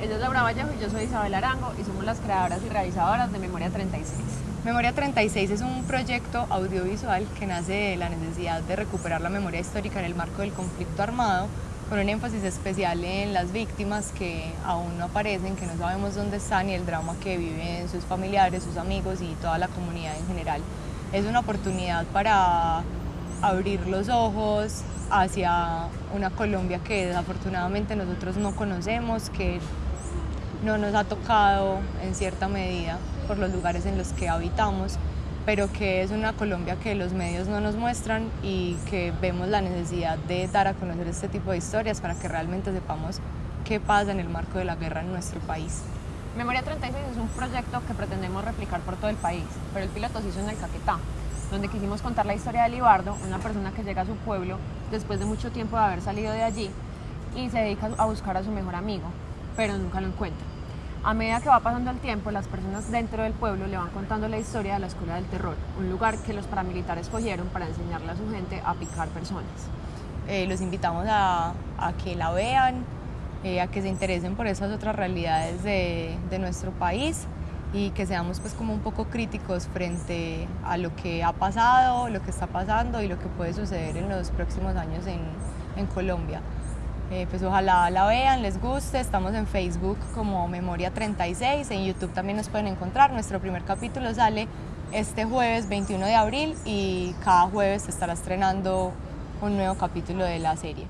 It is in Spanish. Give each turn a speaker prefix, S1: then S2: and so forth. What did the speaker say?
S1: ella es Laura Vallejo y yo soy Isabel Arango y somos las creadoras y realizadoras de Memoria 36.
S2: Memoria 36 es un proyecto audiovisual que nace de la necesidad de recuperar la memoria histórica en el marco del conflicto armado, con un énfasis especial en las víctimas que aún no aparecen, que no sabemos dónde están y el drama que viven sus familiares, sus amigos y toda la comunidad en general. Es una oportunidad para abrir los ojos hacia una Colombia que desafortunadamente nosotros no conocemos, que no nos ha tocado en cierta medida por los lugares en los que habitamos, pero que es una Colombia que los medios no nos muestran y que vemos la necesidad de dar a conocer este tipo de historias para que realmente sepamos qué pasa en el marco de la guerra en nuestro país.
S1: Memoria 36 es un proyecto que pretendemos replicar por todo el país, pero el piloto se hizo en el Caquetá, donde quisimos contar la historia de Libardo, una persona que llega a su pueblo después de mucho tiempo de haber salido de allí y se dedica a buscar a su mejor amigo, pero nunca lo encuentra. A medida que va pasando el tiempo, las personas dentro del pueblo le van contando la historia de la Escuela del Terror, un lugar que los paramilitares cogieron para enseñarle a su gente a picar personas.
S2: Eh, los invitamos a, que la vean, eh, a que se interesen por esas otras realidades de, nuestro país y que seamos pues como un poco críticos frente a lo que ha pasado, lo que está pasando y lo que puede suceder en los próximos años en Colombia. Eh, pues ojalá la vean, les guste, estamos en Facebook como Memoria 36, en YouTube también nos pueden encontrar, nuestro primer capítulo sale este jueves 21 de abril y cada jueves se estará estrenando un nuevo capítulo de la serie.